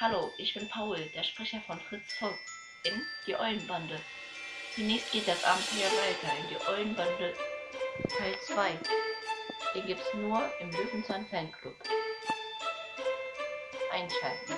Hallo, ich bin Paul, der Sprecher von Fritz Fuchs in Die Eulenbande. Zunächst geht das Abenteuer weiter in Die Eulenbande Teil 2. Den gibt's nur im Löwenzahn Fanclub. Einschalten.